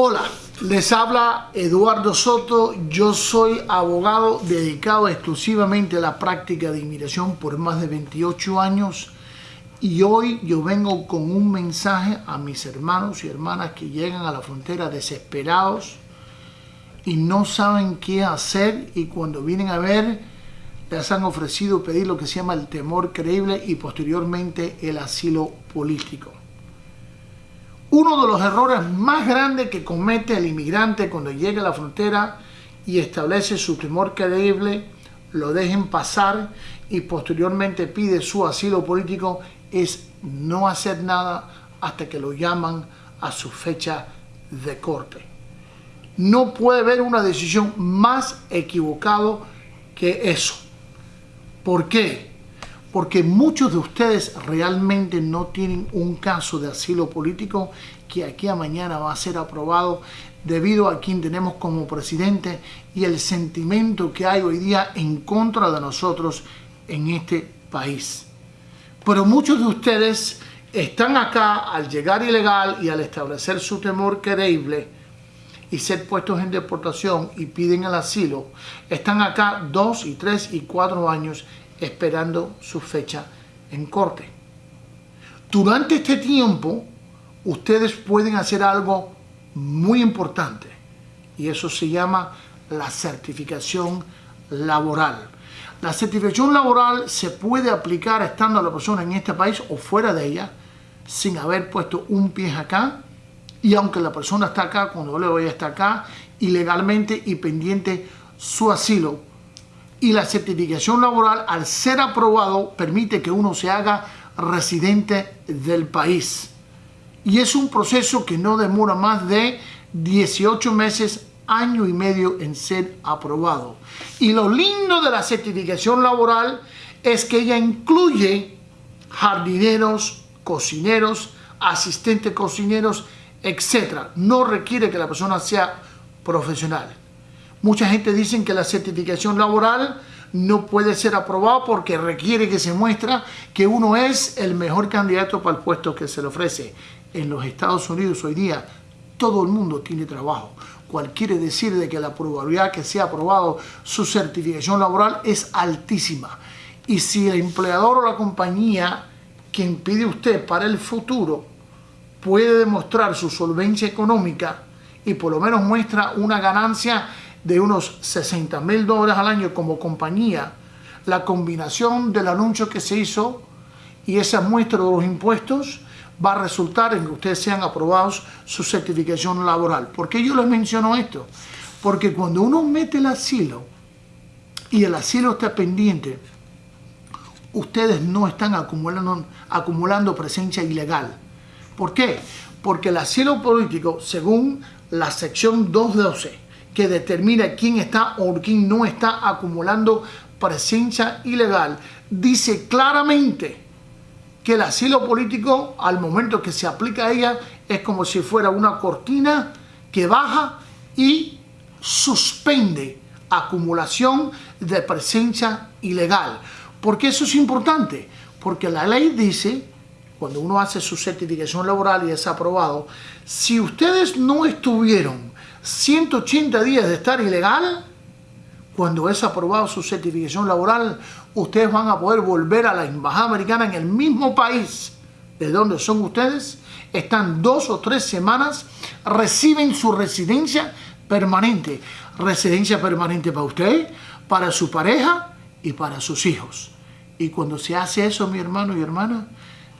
Hola, les habla Eduardo Soto, yo soy abogado dedicado exclusivamente a la práctica de inmigración por más de 28 años y hoy yo vengo con un mensaje a mis hermanos y hermanas que llegan a la frontera desesperados y no saben qué hacer y cuando vienen a ver les han ofrecido pedir lo que se llama el temor creíble y posteriormente el asilo político. Uno de los errores más grandes que comete el inmigrante cuando llega a la frontera y establece su temor creíble, lo dejen pasar y posteriormente pide su asilo político es no hacer nada hasta que lo llaman a su fecha de corte. No puede haber una decisión más equivocada que eso. ¿Por qué? Porque muchos de ustedes realmente no tienen un caso de asilo político que aquí a mañana va a ser aprobado debido a quien tenemos como presidente y el sentimiento que hay hoy día en contra de nosotros en este país. Pero muchos de ustedes están acá al llegar ilegal y al establecer su temor creíble y ser puestos en deportación y piden el asilo, están acá dos y tres y cuatro años esperando su fecha en corte. Durante este tiempo, ustedes pueden hacer algo muy importante y eso se llama la certificación laboral. La certificación laboral se puede aplicar estando la persona en este país o fuera de ella sin haber puesto un pie acá y aunque la persona está acá, cuando le voy a estar acá, ilegalmente y pendiente su asilo y la certificación laboral al ser aprobado permite que uno se haga residente del país. Y es un proceso que no demora más de 18 meses, año y medio en ser aprobado. Y lo lindo de la certificación laboral es que ella incluye jardineros, cocineros, asistentes cocineros, etc. No requiere que la persona sea profesional. Mucha gente dice que la certificación laboral no puede ser aprobada porque requiere que se muestre que uno es el mejor candidato para el puesto que se le ofrece. En los Estados Unidos hoy día todo el mundo tiene trabajo, cual quiere decir de que la probabilidad que sea aprobado su certificación laboral es altísima. Y si el empleador o la compañía que impide usted para el futuro puede demostrar su solvencia económica y por lo menos muestra una ganancia de unos 60 mil dólares al año como compañía, la combinación del anuncio que se hizo y esa muestra de los impuestos va a resultar en que ustedes sean aprobados su certificación laboral. ¿Por qué yo les menciono esto? Porque cuando uno mete el asilo y el asilo está pendiente, ustedes no están acumulando, acumulando presencia ilegal. ¿Por qué? Porque el asilo político, según la sección 212, que determina quién está o quién no está acumulando presencia ilegal, dice claramente que el asilo político al momento que se aplica a ella es como si fuera una cortina que baja y suspende acumulación de presencia ilegal. ¿Por qué eso es importante? Porque la ley dice, cuando uno hace su certificación laboral y es aprobado, si ustedes no estuvieron 180 días de estar ilegal, cuando es aprobado su certificación laboral, ustedes van a poder volver a la embajada americana en el mismo país de donde son ustedes, están dos o tres semanas, reciben su residencia permanente. Residencia permanente para usted, para su pareja y para sus hijos. Y cuando se hace eso, mi hermano y hermana,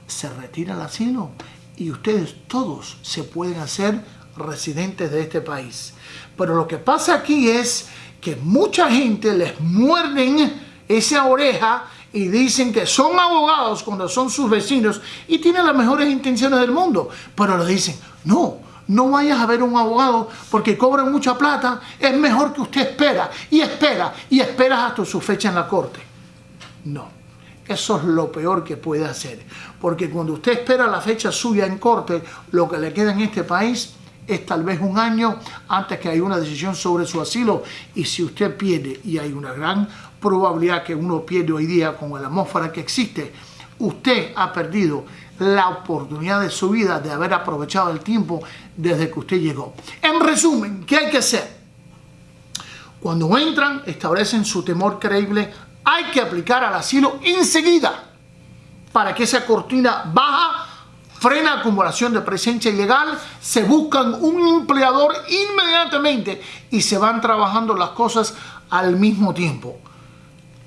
se retira el asilo y ustedes todos se pueden hacer residentes de este país. Pero lo que pasa aquí es que mucha gente les muerden esa oreja y dicen que son abogados cuando son sus vecinos y tienen las mejores intenciones del mundo. Pero le dicen, no, no vayas a ver un abogado porque cobran mucha plata, es mejor que usted espera y espera y espera hasta su fecha en la corte. No, eso es lo peor que puede hacer, porque cuando usted espera la fecha suya en corte, lo que le queda en este país es tal vez un año antes que haya una decisión sobre su asilo y si usted pierde y hay una gran probabilidad que uno pierde hoy día con la atmósfera que existe, usted ha perdido la oportunidad de su vida de haber aprovechado el tiempo desde que usted llegó. En resumen, ¿qué hay que hacer? Cuando entran, establecen su temor creíble, hay que aplicar al asilo enseguida para que esa cortina baja, frena acumulación de presencia ilegal, se buscan un empleador inmediatamente y se van trabajando las cosas al mismo tiempo.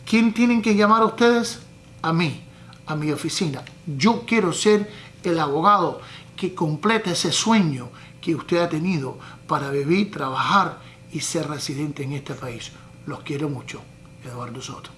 ¿Quién tienen que llamar a ustedes? A mí, a mi oficina. Yo quiero ser el abogado que completa ese sueño que usted ha tenido para vivir, trabajar y ser residente en este país. Los quiero mucho. Eduardo Soto.